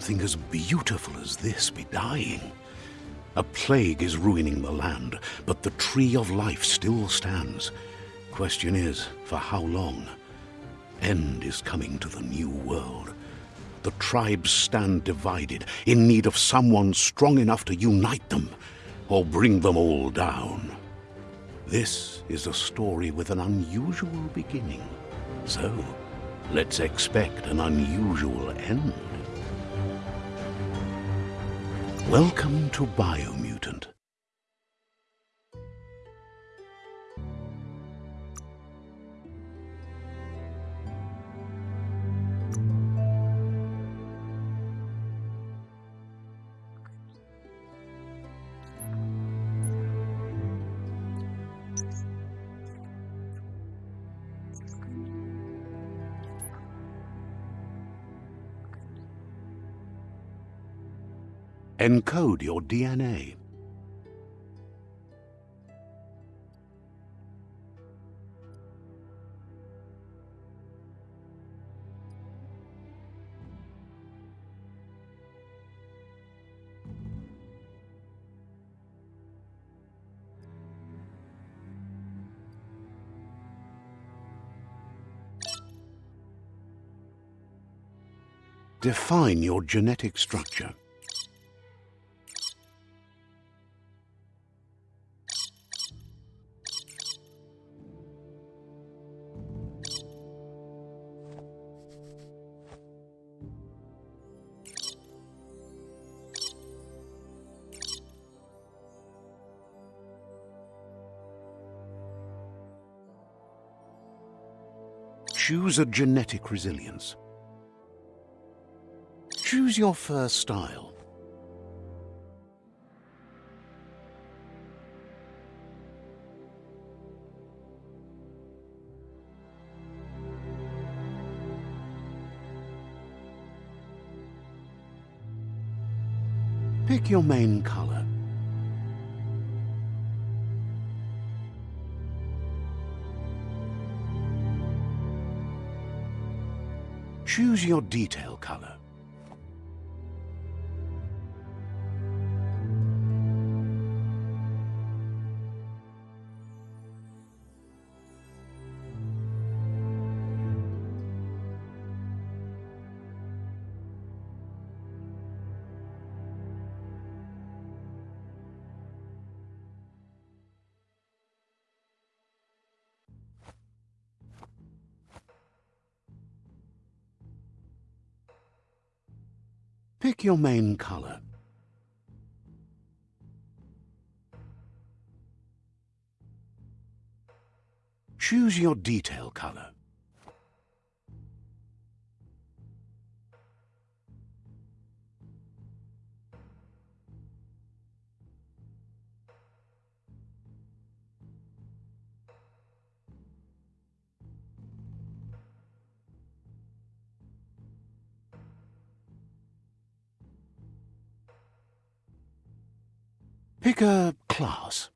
Something as beautiful as this be dying? A plague is ruining the land, but the tree of life still stands. Question is, for how long? End is coming to the new world. The tribes stand divided, in need of someone strong enough to unite them, or bring them all down. This is a story with an unusual beginning. So, let's expect an unusual end. Welcome to Biomutant. Encode your DNA. Define your genetic structure. Choose a genetic resilience. Choose your first style. Pick your main color. Choose your detail color. Pick your main color. Choose your detail color. Pick a class.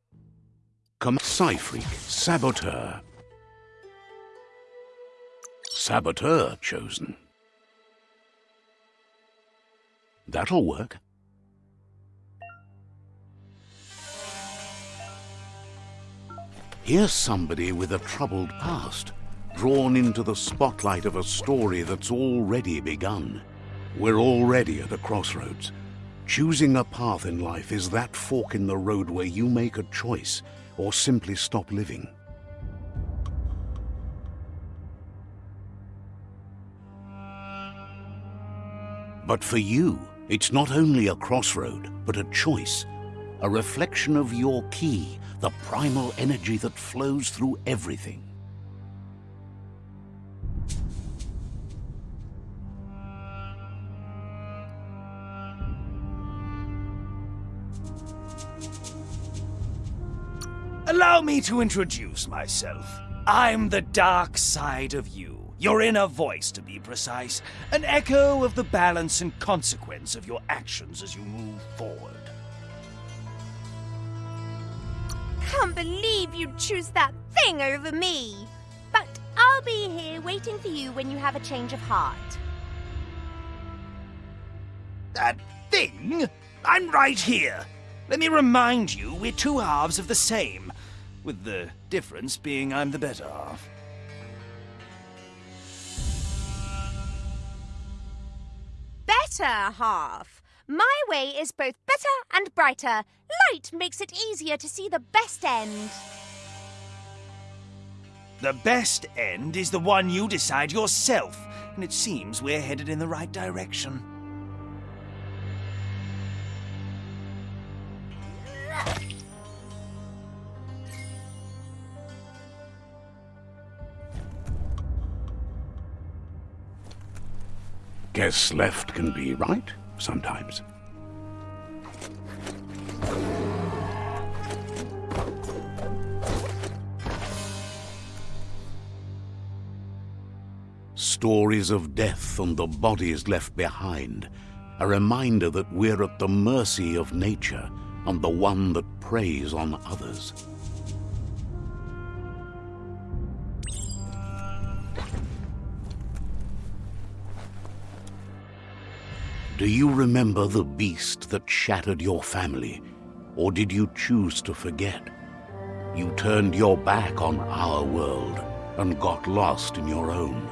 Come Psi-Freak, Saboteur. Saboteur chosen. That'll work. Here's somebody with a troubled past, drawn into the spotlight of a story that's already begun. We're already at a crossroads. Choosing a path in life is that fork in the road where you make a choice or simply stop living. But for you, it's not only a crossroad, but a choice, a reflection of your key, the primal energy that flows through everything. Allow me to introduce myself. I'm the dark side of you. Your inner voice, to be precise. An echo of the balance and consequence of your actions as you move forward. Can't believe you'd choose that thing over me. But I'll be here waiting for you when you have a change of heart. That thing? I'm right here. Let me remind you, we're two halves of the same, with the difference being I'm the better half. Better half. My way is both better and brighter. Light makes it easier to see the best end. The best end is the one you decide yourself, and it seems we're headed in the right direction. Guess left can be right sometimes. Stories of death and the bodies left behind. A reminder that we're at the mercy of nature and the one that preys on others. Do you remember the beast that shattered your family? Or did you choose to forget? You turned your back on our world and got lost in your own.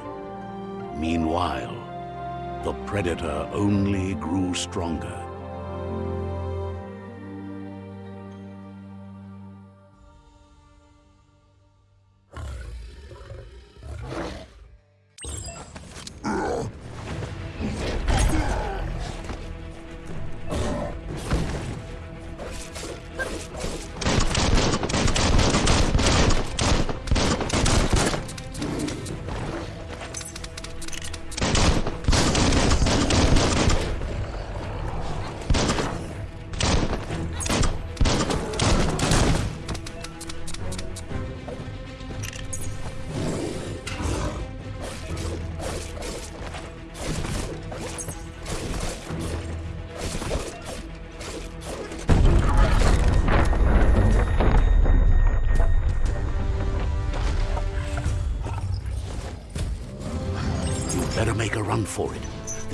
Meanwhile, the Predator only grew stronger.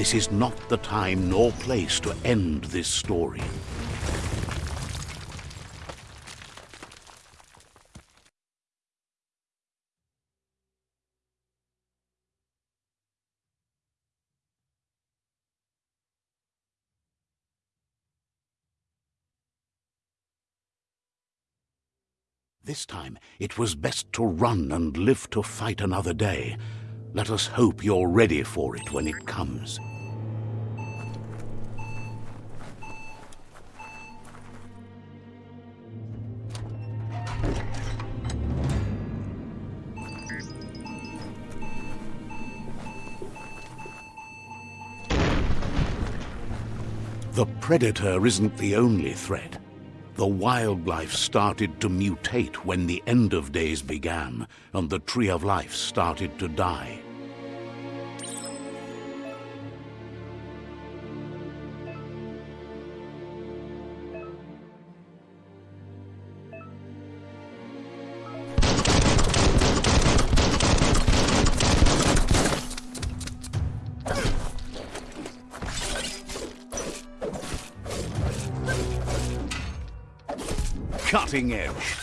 This is not the time nor place to end this story. This time, it was best to run and live to fight another day. Let us hope you're ready for it when it comes. The Predator isn't the only threat. The wildlife started to mutate when the end of days began, and the Tree of Life started to die. Cutting edge.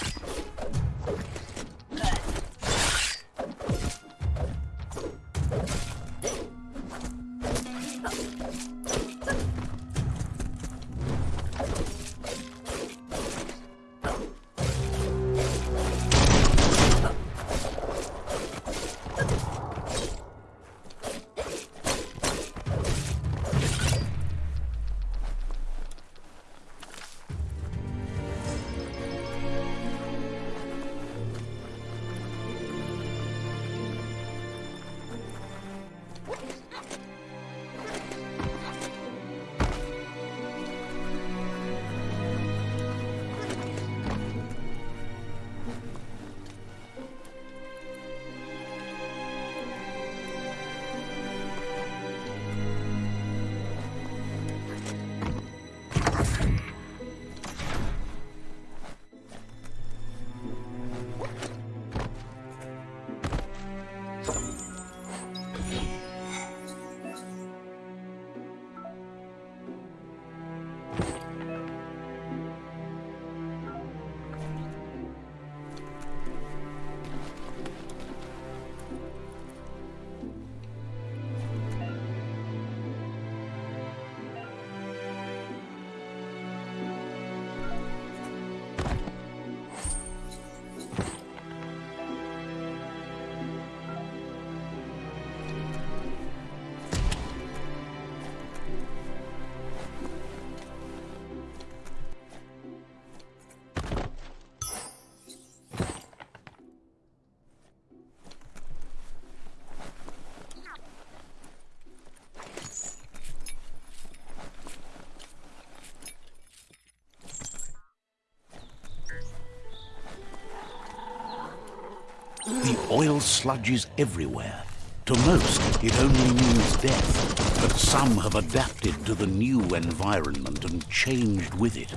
Oil sludges everywhere. To most, it only means death, but some have adapted to the new environment and changed with it.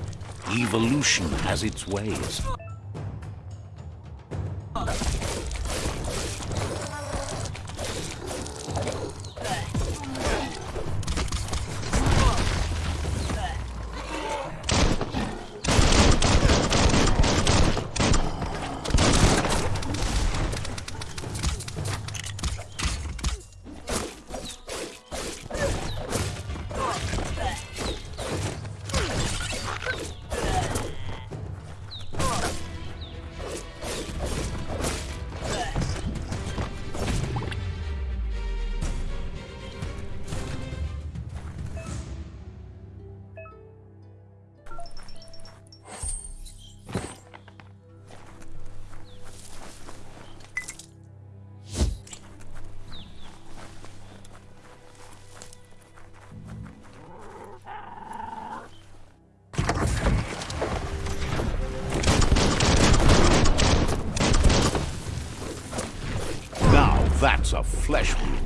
Evolution has its ways. That's a flesh wound.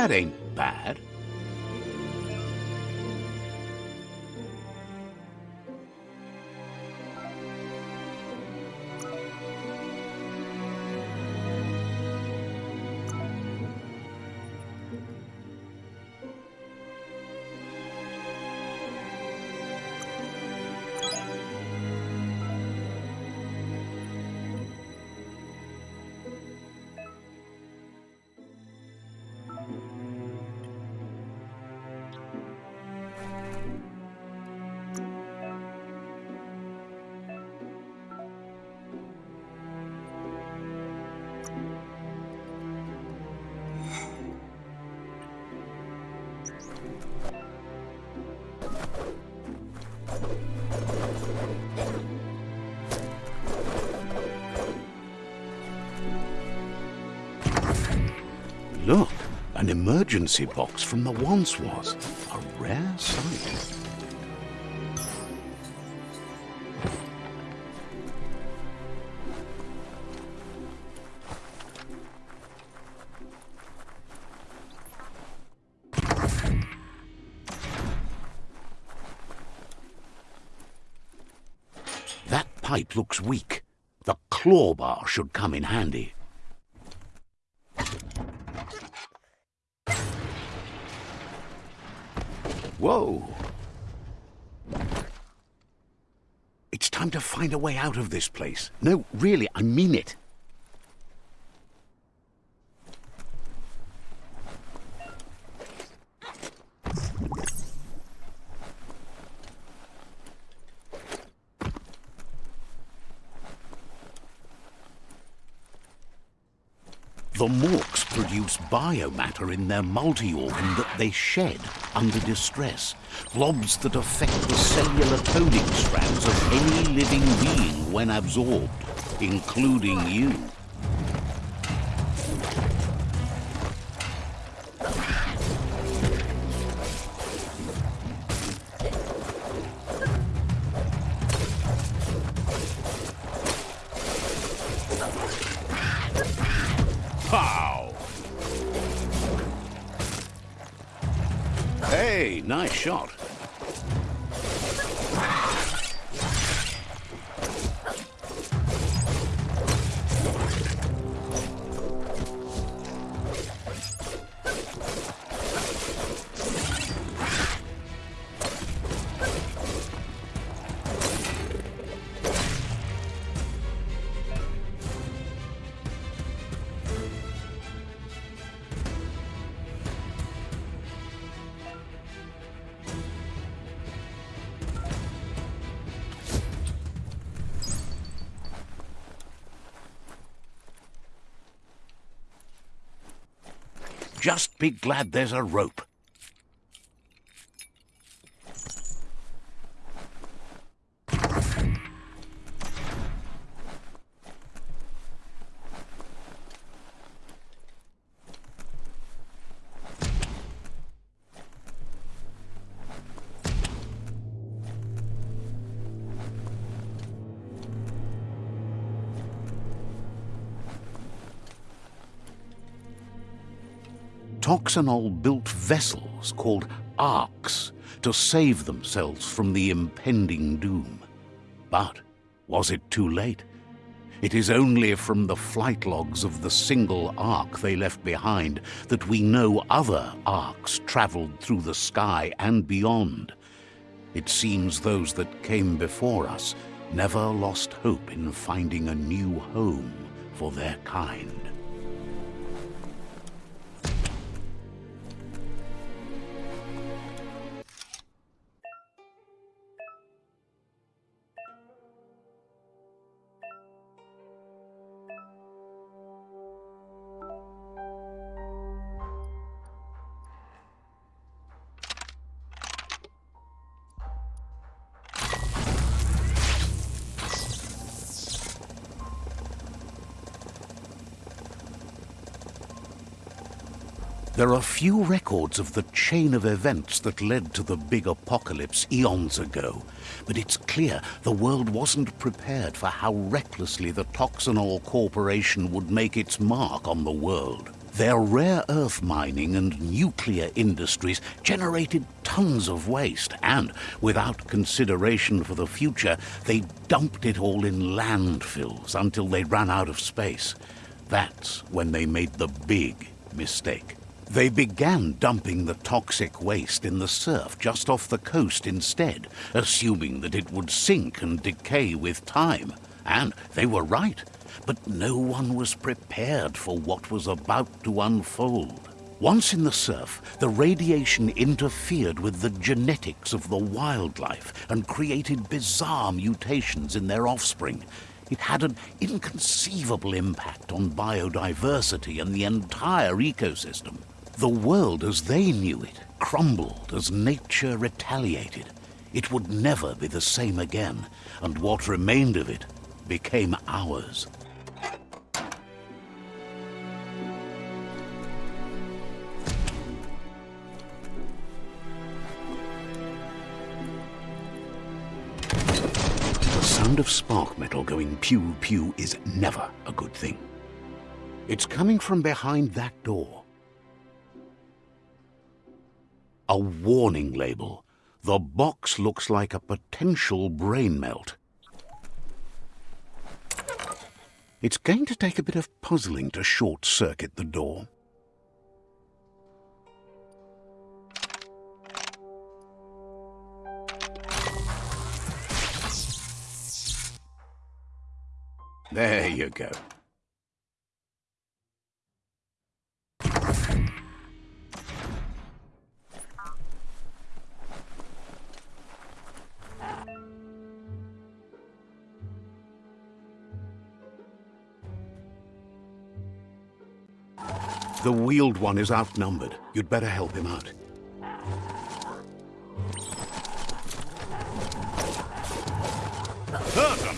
That Look, an emergency box from the once was. A rare sight. Looks weak. The claw bar should come in handy. Whoa! It's time to find a way out of this place. No, really, I mean it. Biomatter in their multi-organ that they shed under distress. Blobs that affect the cellular coding strands of any living being when absorbed, including you. Just be glad there's a rope. Toxanol built vessels called arks to save themselves from the impending doom. But was it too late? It is only from the flight logs of the single ark they left behind that we know other arks traveled through the sky and beyond. It seems those that came before us never lost hope in finding a new home for their kind. There are few records of the chain of events that led to the big apocalypse eons ago, but it's clear the world wasn't prepared for how recklessly the Toxanol Corporation would make its mark on the world. Their rare earth mining and nuclear industries generated tons of waste, and without consideration for the future, they dumped it all in landfills until they ran out of space. That's when they made the big mistake. They began dumping the toxic waste in the surf just off the coast instead, assuming that it would sink and decay with time. And they were right. But no one was prepared for what was about to unfold. Once in the surf, the radiation interfered with the genetics of the wildlife and created bizarre mutations in their offspring. It had an inconceivable impact on biodiversity and the entire ecosystem. The world as they knew it crumbled as nature retaliated. It would never be the same again, and what remained of it became ours. The sound of spark metal going pew pew is never a good thing. It's coming from behind that door. A warning label. The box looks like a potential brain melt. It's going to take a bit of puzzling to short-circuit the door. There you go. The wheeled one is outnumbered. You'd better help him out. Them!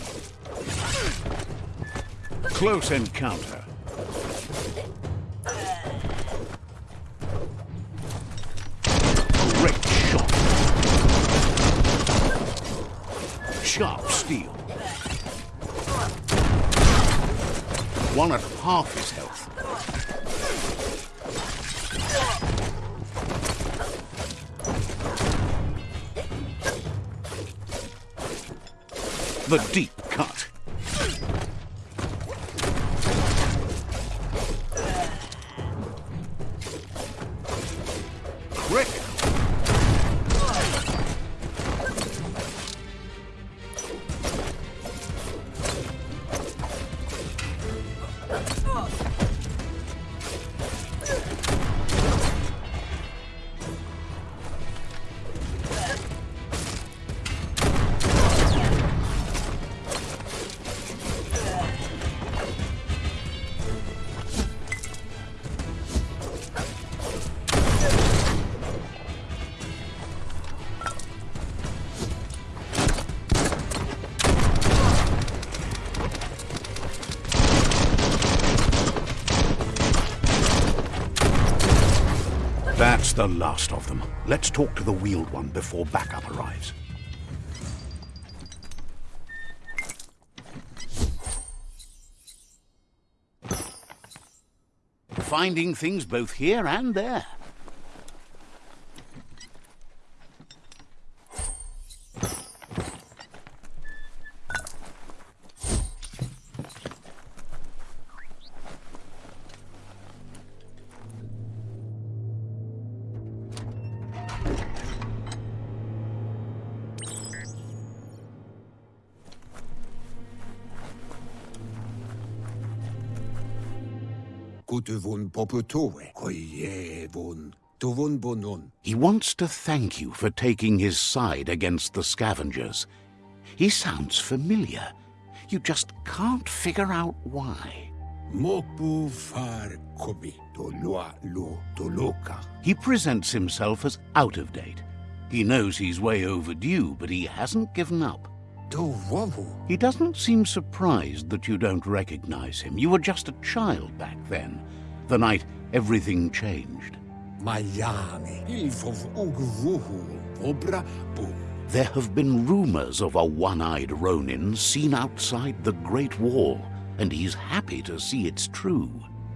Close encounter. Great shot. Sharp steel. One at half his health. The deep cut. The last of them. Let's talk to the wheeled one before backup arrives. Finding things both here and there. He wants to thank you for taking his side against the scavengers. He sounds familiar. You just can't figure out why. Mopu far kobi, tolua lo toloka. He presents himself as out of date. He knows he's way overdue, but he hasn't given up. He doesn't seem surprised that you don't recognize him. You were just a child back then, the night everything changed. mayami, ilfov ugvuhu, obra bu. There have been rumors of a one-eyed Ronin seen outside the Great Wall, and he's happy to see it's true.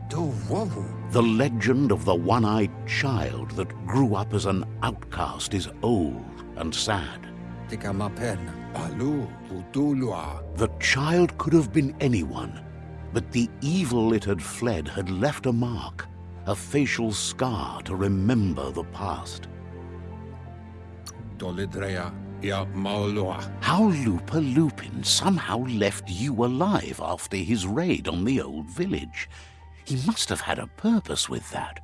To wavu, The legend of the one-eyed child that grew up as an outcast is old and sad. tika maperna, alu, putulua. The child could have been anyone, but the evil it had fled had left a mark, a facial scar to remember the past. Tolidrea, ya maoloa. How Lupa Lupin somehow left you alive after his raid on the old village. He must have had a purpose with that.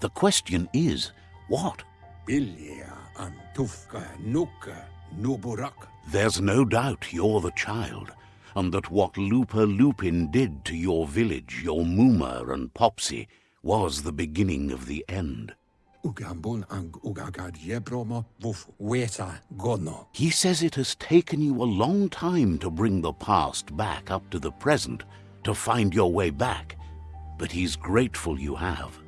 The question is, what? Bilia, antufka, nuka, nuburak. There's no doubt you're the child, and that what Lupa Lupin did to your village, your Muma and Popsy, was the beginning of the end. Ugambun ang ugagad yebromo vuf weta gono. He says it has taken you a long time to bring the past back up to the present, to find your way back, but he's grateful you have.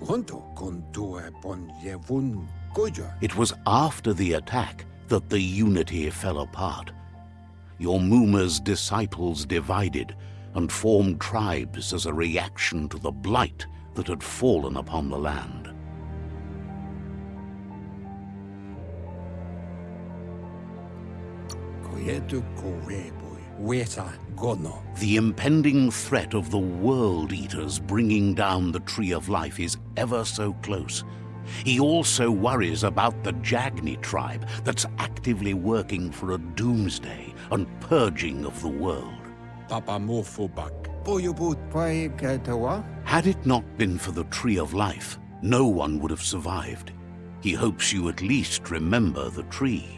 Honto con tue pon yevun goja. It was after the attack that the Unity fell apart. Your Muma's disciples divided and formed tribes as a reaction to the blight that had fallen upon the land. Koyetu koreboi. Weta gono. The impending threat of the World Eaters bringing down the Tree of Life is ever so close. He also worries about the Jagni tribe that's actively working for a doomsday and purging of the world. Papa mofubak. Boyubut pai ketawa. Had it not been for the Tree of Life, no one would have survived. He hopes you at least remember the tree.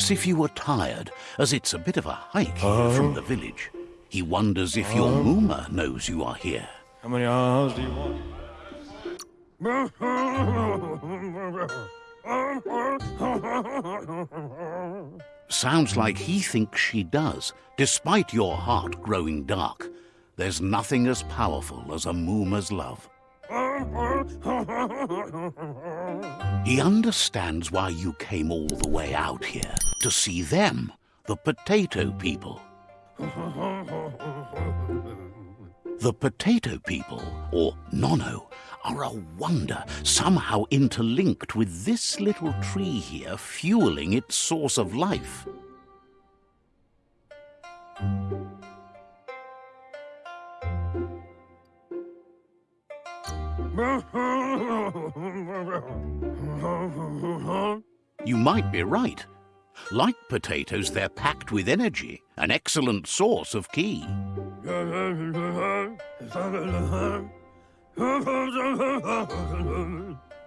Asks if you were tired, as it's a bit of a hike here oh. from the village. He wonders if your oh. Muma knows you are here. How many hours do you want? Sounds like he thinks she does, despite your heart growing dark. There's nothing as powerful as a Muma's love. He understands why you came all the way out here, to see them, the potato people. The potato people, or Nono, are a wonder, somehow interlinked with this little tree here fueling its source of life. You might be right. Like potatoes, they're packed with energy, an excellent source of ki.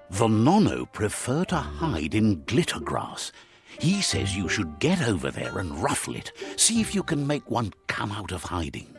The Nono prefer to hide in glitter grass. He says you should get over there and ruffle it. See if you can make one come out of hiding.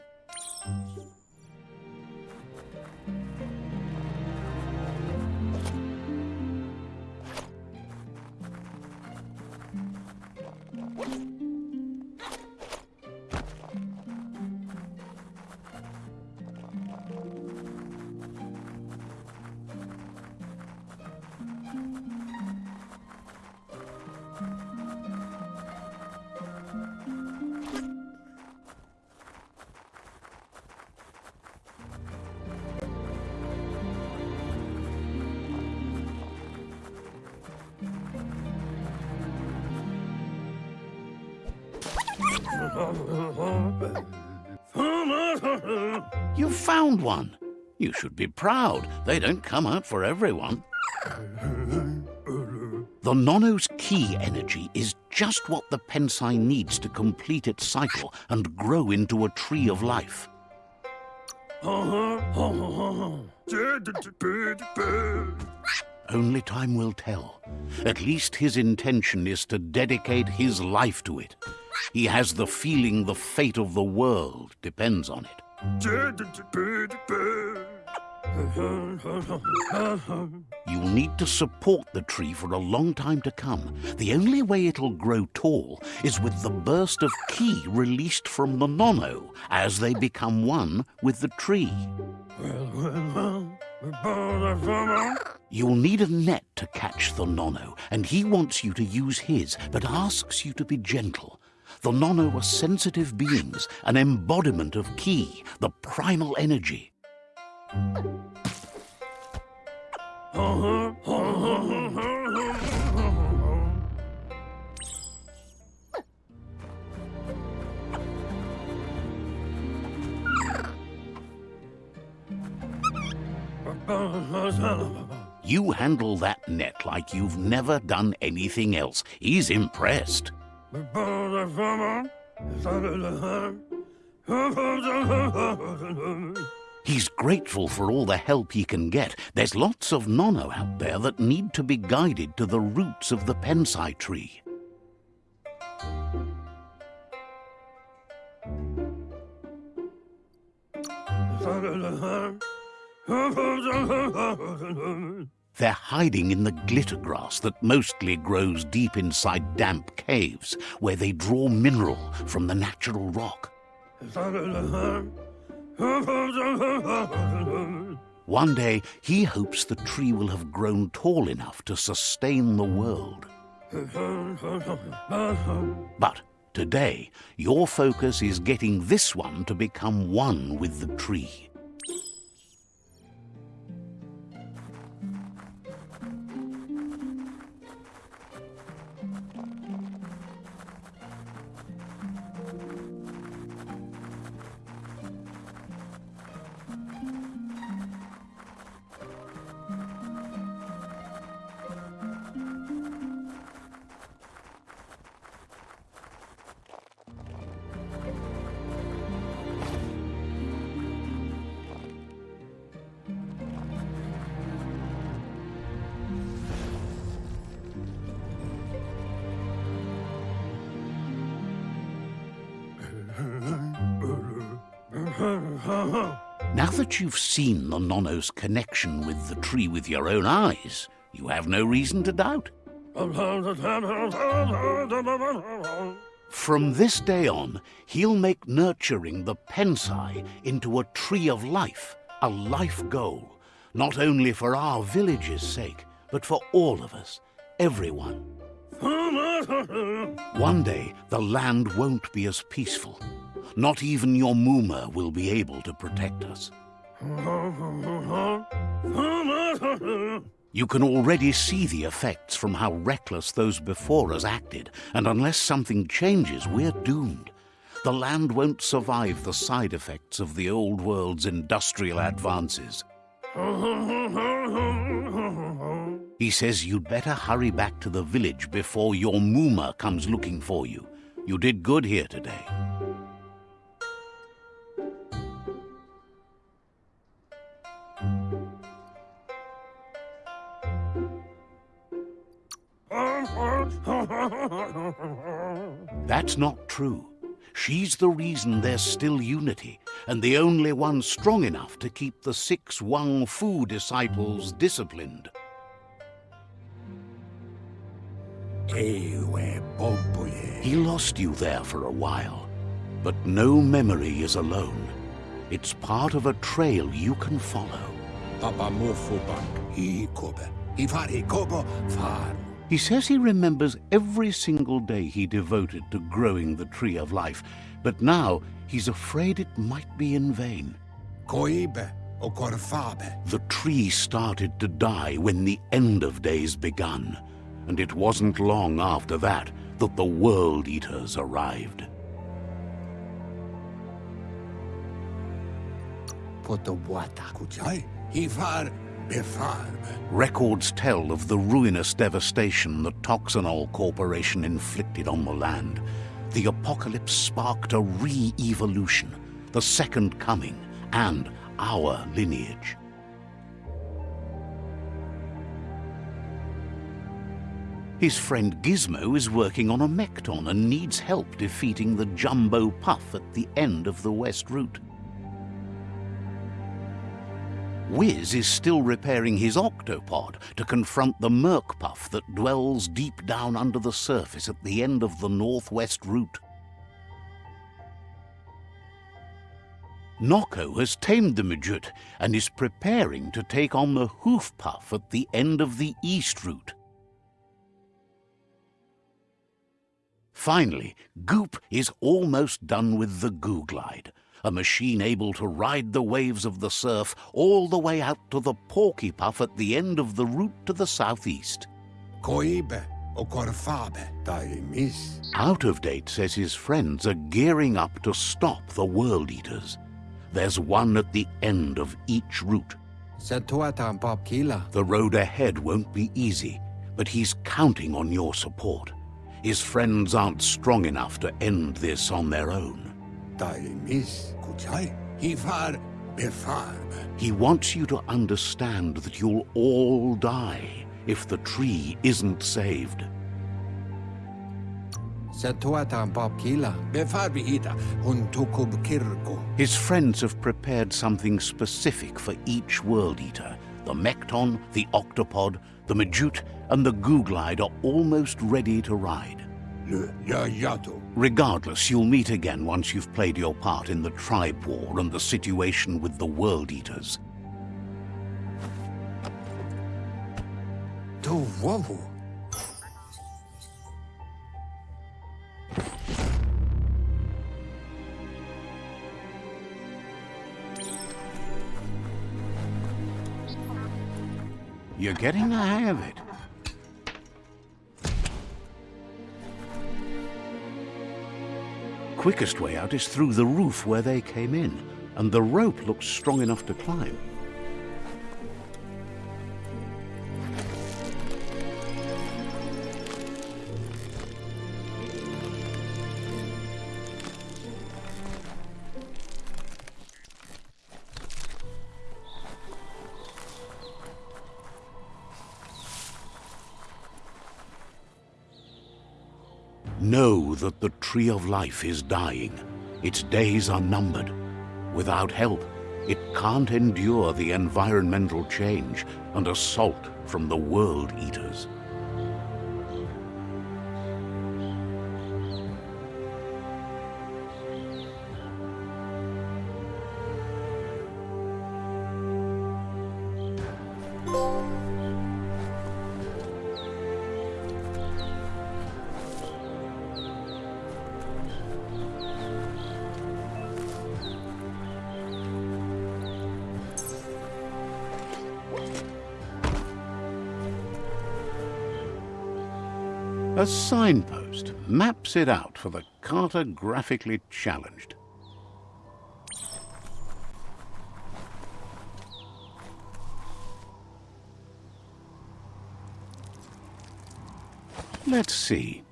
You found one. You should be proud. They don't come out for everyone. The Nono's ki energy is just what the Pensai needs to complete its cycle and grow into a tree of life. Only time will tell. At least his intention is to dedicate his life to it. He has the feeling the fate of the world depends on it. You'll need to support the tree for a long time to come. The only way it'll grow tall is with the burst of ki released from the nono as they become one with the tree. You'll need a net to catch the nono, and he wants you to use his, but asks you to be gentle. The Nono are sensitive beings, an embodiment of Ki, the primal energy. You handle that net like you've never done anything else. He's impressed. He's grateful for all the help he can get. There's lots of nono out there that need to be guided to the roots of the pensai tree. They're hiding in the glitter grass that mostly grows deep inside damp caves, where they draw mineral from the natural rock. One day, he hopes the tree will have grown tall enough to sustain the world. But today, your focus is getting this one to become one with the tree. That you've seen the Nono's connection with the tree with your own eyes, you have no reason to doubt. From this day on, he'll make nurturing the Pensai into a tree of life, a life goal, not only for our village's sake, but for all of us, everyone. One day, the land won't be as peaceful. Not even your Muma will be able to protect us. You can already see the effects from how reckless those before us acted, and unless something changes, we're doomed. The land won't survive the side effects of the old world's industrial advances. He says you'd better hurry back to the village before your Muma comes looking for you. You did good here today. That's not true. She's the reason there's still unity, and the only one strong enough to keep the six Wung Fu disciples disciplined. He lost you there for a while, but no memory is alone. It's part of a trail you can follow. Papa he kobe. Ifari kobo far. He says he remembers every single day he devoted to growing the tree of life, but now he's afraid it might be in vain. Koibe o korfabe. The tree started to die when the end of days begun, and it wasn't long after that that the World Eaters arrived. Poto wata kuchai. Ifar befarbe. Records tell of the ruinous devastation the Toxanol Corporation inflicted on the land. The apocalypse sparked a re-evolution, the second coming, and our lineage. His friend Gizmo is working on a Mekton and needs help defeating the Jumbo Puff at the end of the West Route. Wiz is still repairing his octopod to confront the Merkpuff that dwells deep down under the surface at the end of the Northwest Route. Noko has tamed the Midget and is preparing to take on the Hoof Puff at the end of the East Route. Finally, Goop is almost done with the Googlide, a machine able to ride the waves of the surf all the way out to the Porky Puff at the end of the route to the southeast. Koibe o korfabe. Dai miss. Out of Date says his friends are gearing up to stop the World Eaters. There's one at the end of each route. Setuatan Bob Kila. The road ahead won't be easy, but he's counting on your support. His friends aren't strong enough to end this on their own. He wants you to understand that you'll all die if the tree isn't saved. Setuatan Bob Kila. Befarbi Ida. Huntukub Kirko. His friends have prepared something specific for each World Eater. The Mekton, the Octopod, the Majute, and the Googlide are almost ready to ride. Le Yayato. Regardless, you'll meet again once you've played your part in the tribe war and the situation with the World Eaters. To Wovu. You're getting the hang of it. Quickest way out is through the roof where they came in, and the rope looks strong enough to climb. Know that the Tree of Life is dying. Its days are numbered. Without help, it can't endure the environmental change and assault from the World Eaters. A signpost maps it out for the cartographically challenged. Let's see.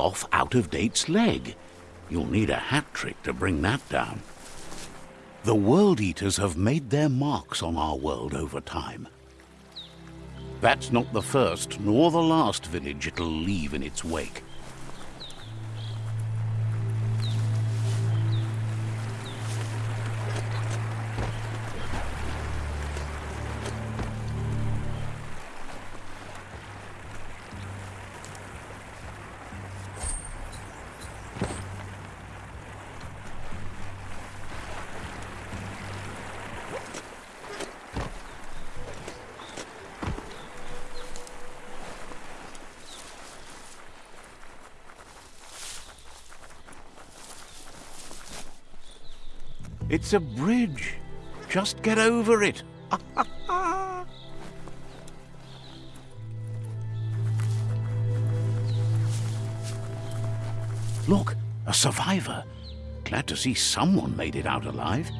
Off Out of Date's leg. You'll need a hat trick to bring that down. The World Eaters have made their marks on our world over time. That's not the first nor the last village it'll leave in its wake. It's a bridge. Just get over it. Look, a survivor. Glad to see someone made it out alive.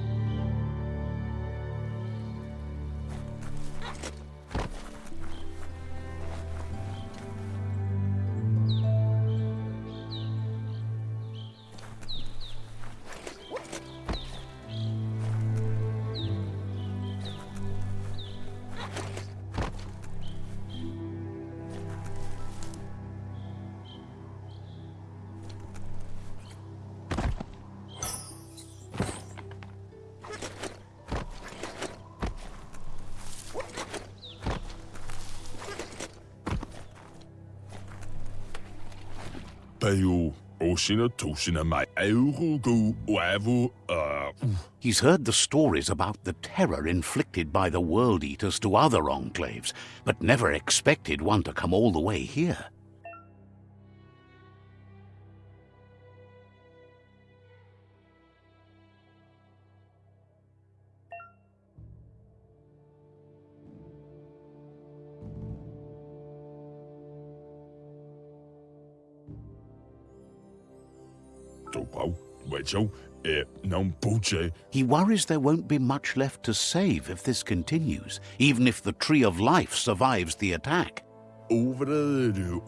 Wavu, uh, He's heard the stories about the terror inflicted by the World Eaters to other enclaves, but never expected one to come all the way here. Topau, Wecho, eh, não puche, He worries there won't be much left to save if this continues, even if the Tree of Life survives the attack. overede,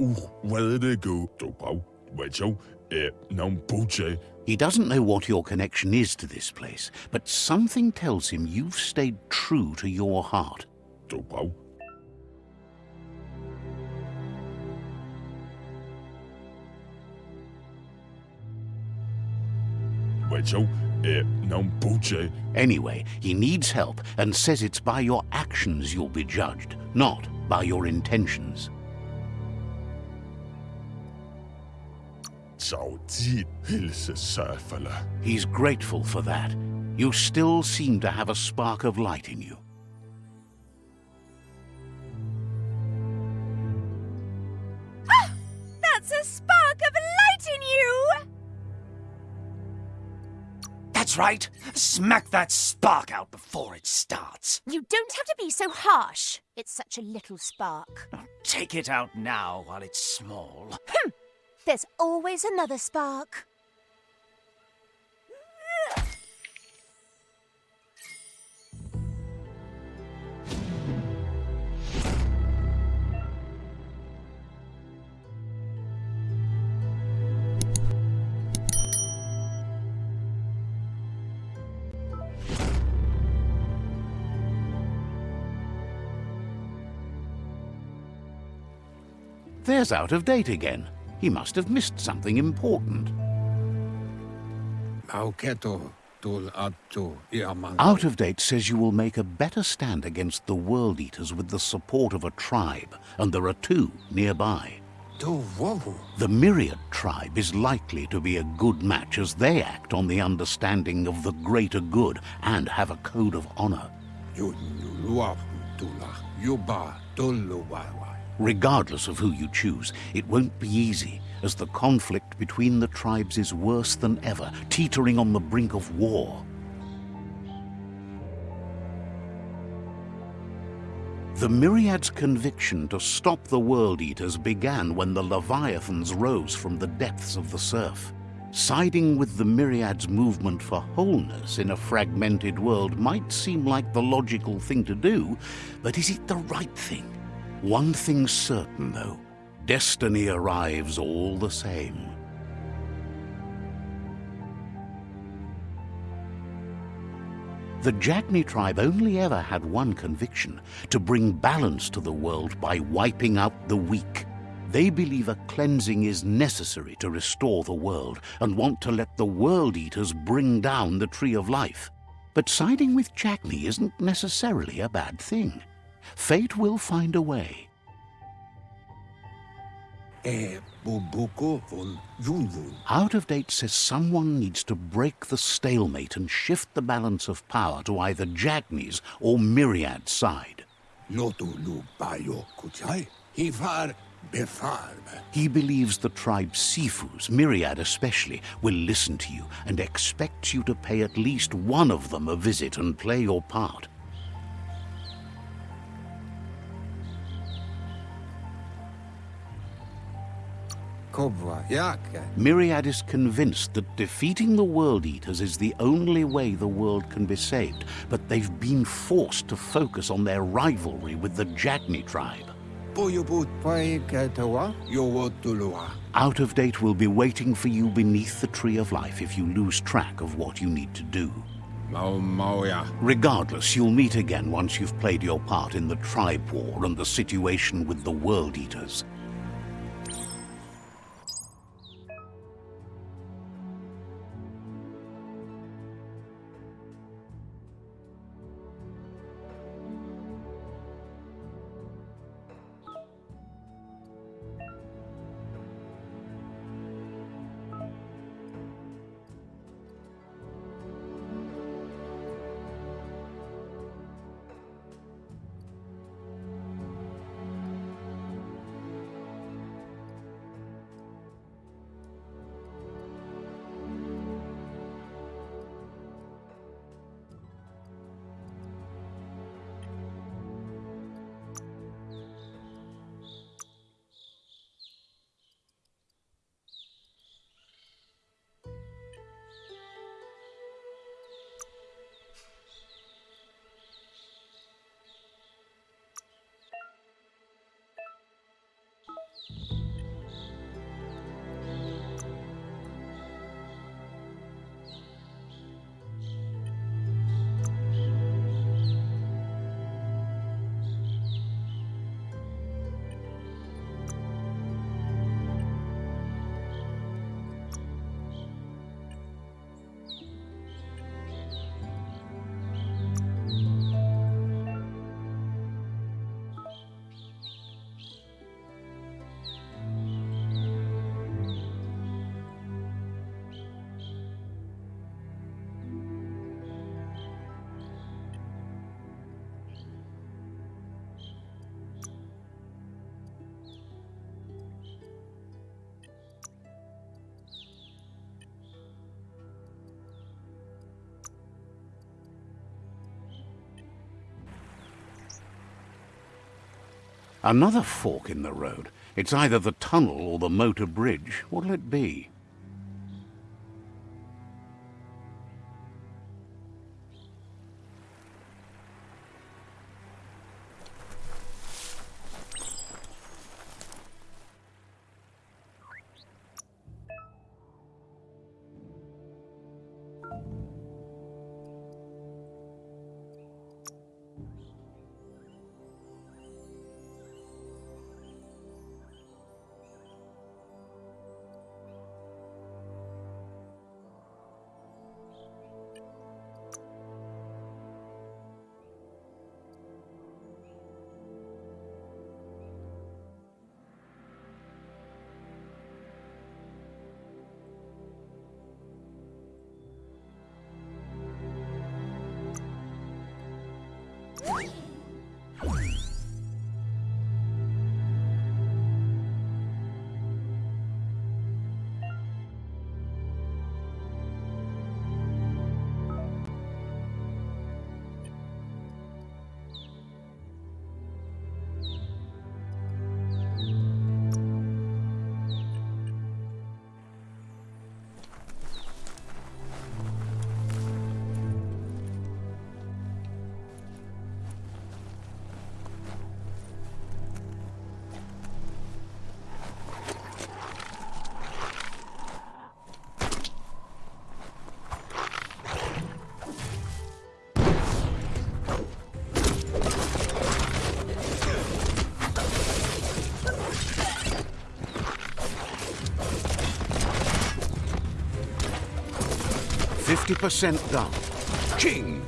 wede go, Topau, Wecho, não puche, He doesn't know what your connection is to this place, but something tells him you've stayed true to your heart. Wecho, eh, Anyway, he needs help and says it's by your actions you'll be judged, not by your intentions. 早知 hilse surfala. He's grateful for that. You still seem to have a spark of light in you. That's right. Smack that spark out before it starts. You don't have to be so harsh. It's such a little spark. Take it out now while it's small. Hmm. There's always another spark. There's out of date again. He must have missed something important. Mauketo, tul attu, iaman. Out of date says you will make a better stand against the World Eaters with the support of a tribe, and there are two nearby. The Myriad tribe is likely to be a good match as they act on the understanding of the greater good and have a code of honor. Regardless of who you choose, it won't be easy, as the conflict between the tribes is worse than ever, teetering on the brink of war. The Myriad's conviction to stop the World Eaters began when the Leviathans rose from the depths of the surf. Siding with the Myriad's movement for wholeness in a fragmented world might seem like the logical thing to do, but is it the right thing? One thing's certain, though. Destiny arrives all the same. The Jagni tribe only ever had one conviction, to bring balance to the world by wiping out the weak. They believe a cleansing is necessary to restore the world and want to let the World Eaters bring down the Tree of Life. But siding with Jagni isn't necessarily a bad thing. Fate will find a way. E bubuku vun yunvun. Out of date says someone needs to break the stalemate and shift the balance of power to either Jagni's or Myriad's side. Lotu lu bayo kuchai. Hifar befarbe. He believes the tribe's Sifus, Myriad especially, will listen to you and expects you to pay at least one of them a visit and play your part. Myriad is convinced that defeating the World Eaters is the only way the world can be saved, but they've been forced to focus on their rivalry with the Jagni tribe. Boyubut paiketawa. Yowotulua. Out of date will be waiting for you beneath the Tree of Life if you lose track of what you need to do. Regardless, you'll meet again once you've played your part in the tribe war and the situation with the World Eaters. Another fork in the road. It's either the tunnel or the motor bridge. What'll it be? Fifty percent done. King!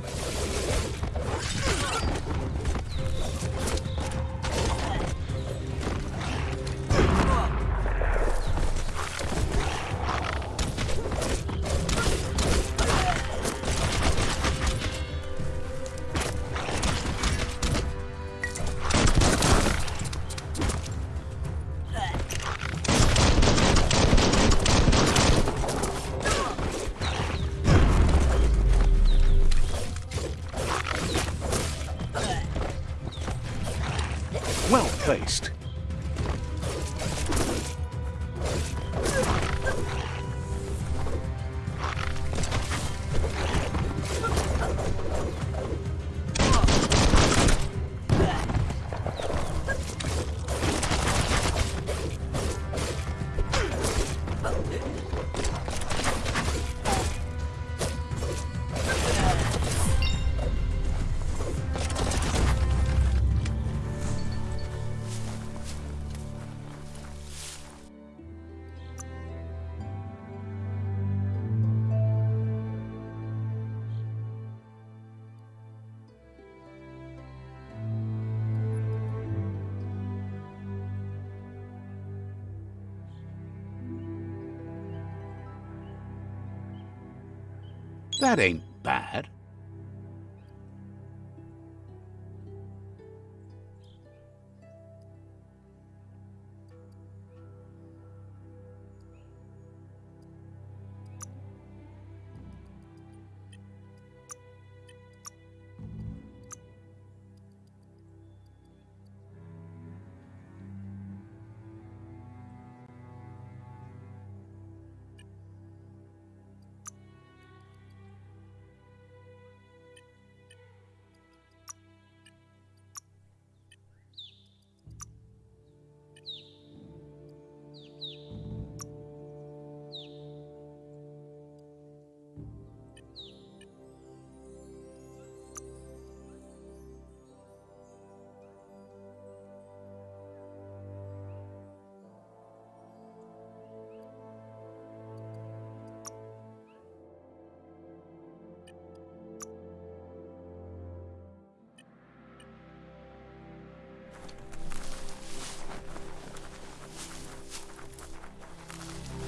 That ain't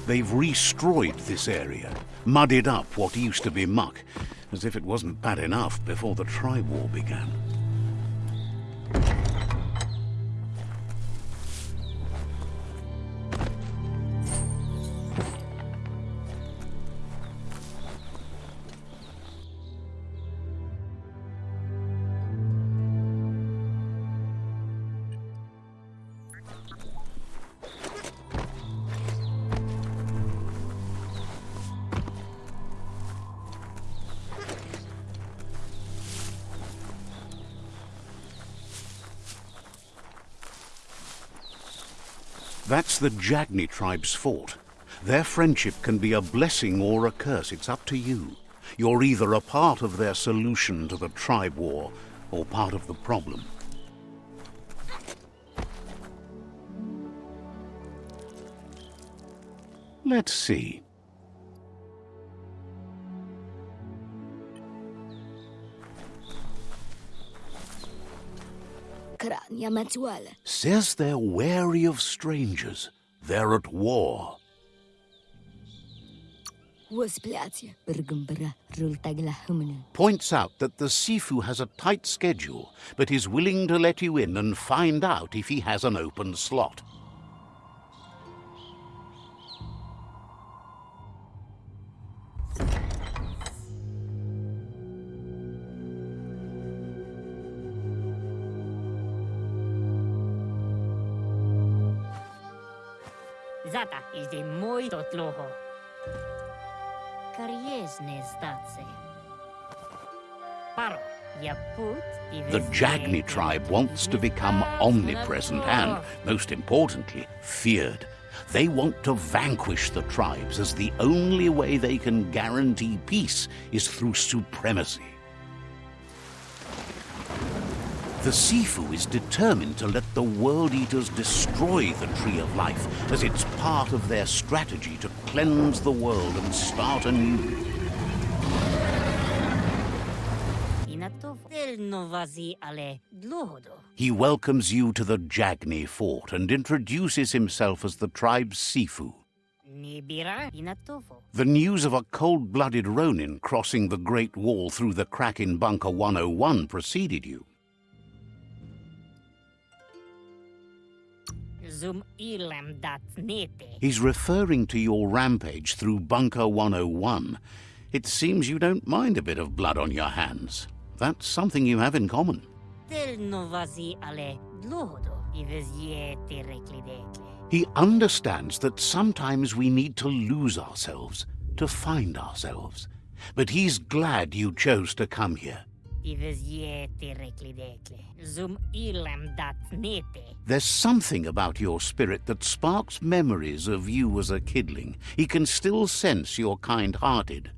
They've restroyed this area, muddied up what used to be muck, as if it wasn't bad enough before the Tri-War began. That's the Jagni tribe's fault. Their friendship can be a blessing or a curse. It's up to you. You're either a part of their solution to the tribe war or part of the problem. Let's see. Says they're wary of strangers. They're at war. Wosplatia. Bergumbara. Rultagla humana. Points out that the Sifu has a tight schedule, but is willing to let you in and find out if he has an open slot. Jagni tribe wants to become omnipresent and, most importantly, feared. They want to vanquish the tribes as the only way they can guarantee peace is through supremacy. The Sifu is determined to let the World Eaters destroy the Tree of Life as it's part of their strategy to cleanse the world and start anew. He welcomes you to the Jagni fort and introduces himself as the tribe's Sifu. The news of a cold-blooded Ronin crossing the Great Wall through the crack in Bunker 101 preceded you. Zum ilam dat nete. He's referring to your rampage through Bunker 101. It seems you don't mind a bit of blood on your hands. That's something you have in common. Del novazi ale dlohodo. Ives ye te reklidekle. He understands that sometimes we need to lose ourselves to find ourselves. But he's glad you chose to come here. Ives ye te reklidekle. Zum ilam dat nete. There's something about your spirit that sparks memories of you as a kidling. He can still sense you're kind-hearted.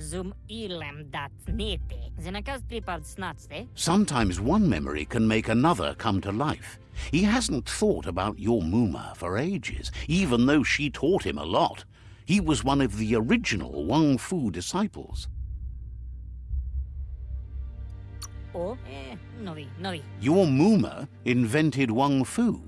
Zum ilam dat nete. Zenakas pripad snatste. Sometimes one memory can make another come to life. He hasn't thought about your Muma for ages, even though she taught him a lot. He was one of the original Wung Fu disciples. O, eh, novi, novi. Your Muma invented Wung Fu.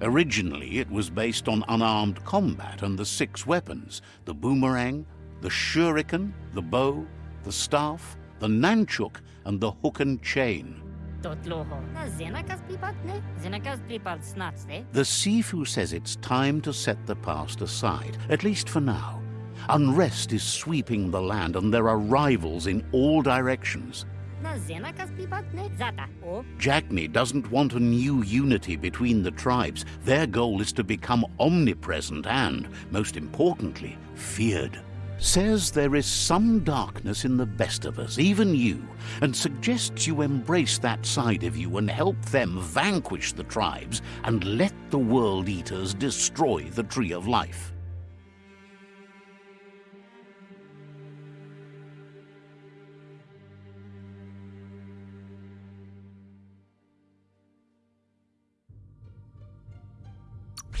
Originally, it was based on unarmed combat and the six weapons the boomerang, the shuriken, the bow, the staff, the nanchuk, and the hook and chain. Tot loho. Na zenakas pripad ne? Zenakas pripad snatste. The Sifu says it's time to set the past aside, at least for now. Unrest is sweeping the land, and there are rivals in all directions. Na zenakas pripad ne? Zata. O, Jagni doesn't want a new unity between the tribes. Their goal is to become omnipresent and, most importantly, feared. Says there is some darkness in the best of us, even you, and suggests you embrace that side of you and help them vanquish the tribes and let the World Eaters destroy the Tree of Life.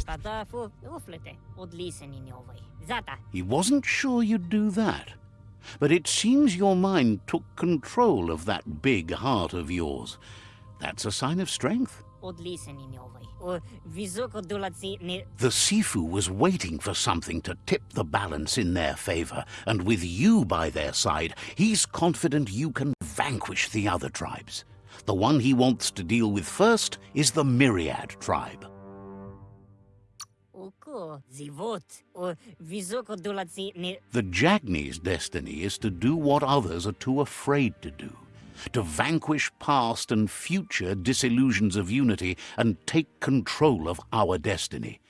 Tada fu uflete. Odlisen. He wasn't sure you'd do that. But it seems your mind took control of that big heart of yours. That's a sign of strength. Odlisen in ovai. O, visoko dulatsi ne... The Sifu was waiting for something to tip the balance in their favor, and with you by their side, he's confident you can vanquish the other tribes. The one he wants to deal with first is the Myriad tribe. Oko, zivot. O, visoko dulatsi. The Jagni's destiny is to do what others are too afraid to do, to vanquish past and future disillusions of unity and take control of our destiny.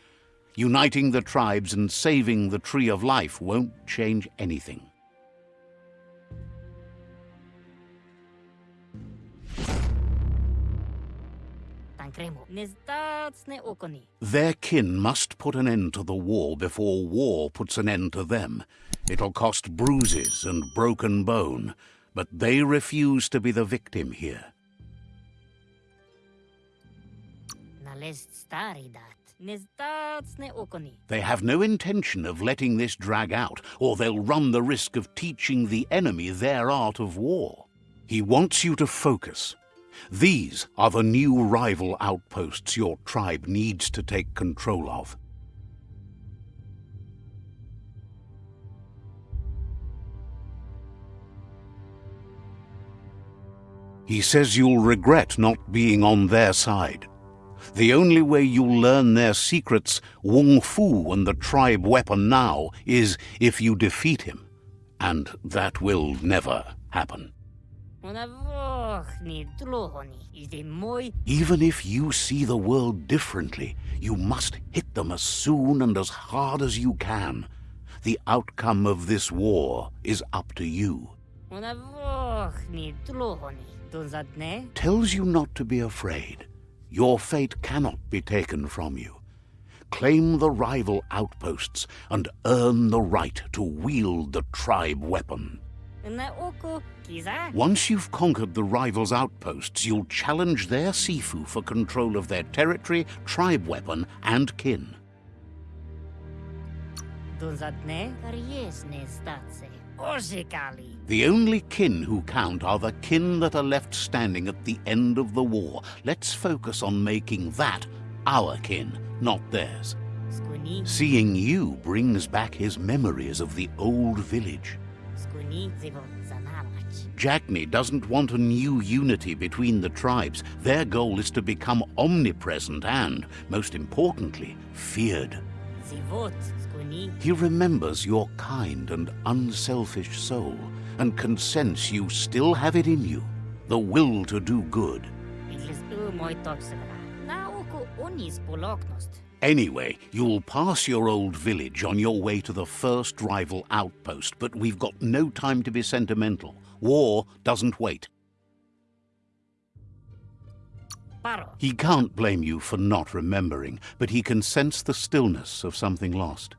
Uniting the tribes and saving the Tree of Life won't change anything. Their kin must put an end to the war before war puts an end to them. It'll cost bruises and broken bone, but they refuse to be the victim here. Nalest staridat. Nestacne okoni. They have no intention of letting this drag out, or they'll run the risk of teaching the enemy their art of war. He wants you to focus. These are the new rival outposts your tribe needs to take control of. He says you'll regret not being on their side. The only way you'll learn their secrets, Wung Fu and the tribe weapon now, is if you defeat him. And that will never happen. Even if you see the world differently, you must hit them as soon and as hard as you can. The outcome of this war is up to you. Una vochni dlohoni. Donzadne? Tells you not to be afraid. Your fate cannot be taken from you. Claim the rival outposts and earn the right to wield the tribe weapon. Na oko kiza? Once you've conquered the rivals' outposts, you'll challenge their Sifu for control of their territory, tribe weapon, and kin. Donzadne? Karies nestace. Oshikali. The only kin who count are the kin that are left standing at the end of the war. Let's focus on making that our kin, not theirs. Seeing you brings back his memories of the old village. Jagni doesn't want a new unity between the tribes. Their goal is to become omnipresent and, most importantly, feared. He remembers your kind and unselfish soul and can sense you still have it in you, the will to do good. Iglis u moi toksevra. Na oko unis poloknost. Anyway, you'll pass your old village on your way to the first rival outpost, but we've got no time to be sentimental. War doesn't wait. He can't blame you for not remembering, but he can sense the stillness of something lost.